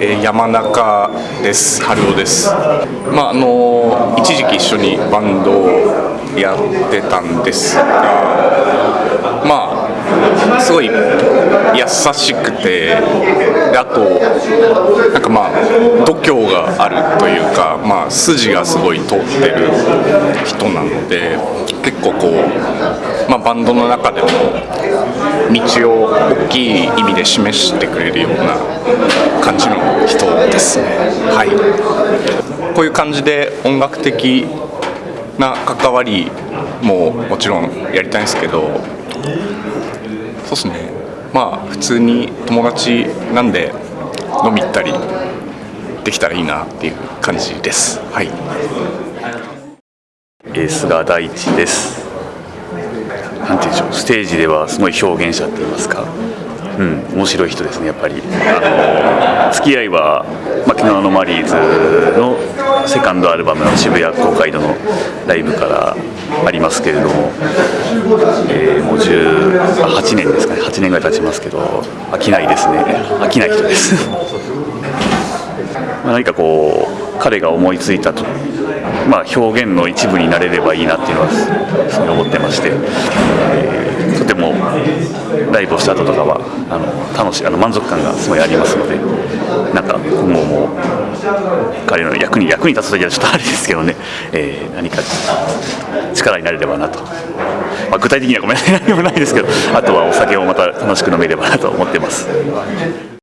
え山中です。春雄です。まああの一時期一緒にバンドをやってたんですがまあすごい優しくてあとなんかまあ度胸があるというかまあ筋がすごい通ってる人なので結構こうまあバンドの中でも道を大きい意味で示してくれるような感じの人ですね。はい。こういう感じで音楽的な関わりももちろんやりたいんですけどそうですね。まあ普通に友達なんで飲み行ったりできたらいいなっていう感じです。はい。えー菅大地です。なんて言うんでしょう、ステージではすごい表現者って言いますか、うん、面白い人ですね、やっぱり。あの付き合いは、まあ、昨日のマリーズのセカンドアルバムの渋谷公会堂のライブからありますけれども、えーもう18年ですかね、8年ぐらい経ちますけど、飽きないですね、飽きない人です。ま何かこう彼が思いついた、まあ、表現の一部になれればいいなっていうのはすごい思ってまして、えーとてもライブをした後とかはあの楽しあの満足感がすごいありますのでなんか今後も彼の役に役に立つ時はちょっとあれですけどね、えー何か力になれればなと、まあ、具体的にはごめんなさい。何もないですけどあとはお酒をまた楽しく飲めればなと思ってます。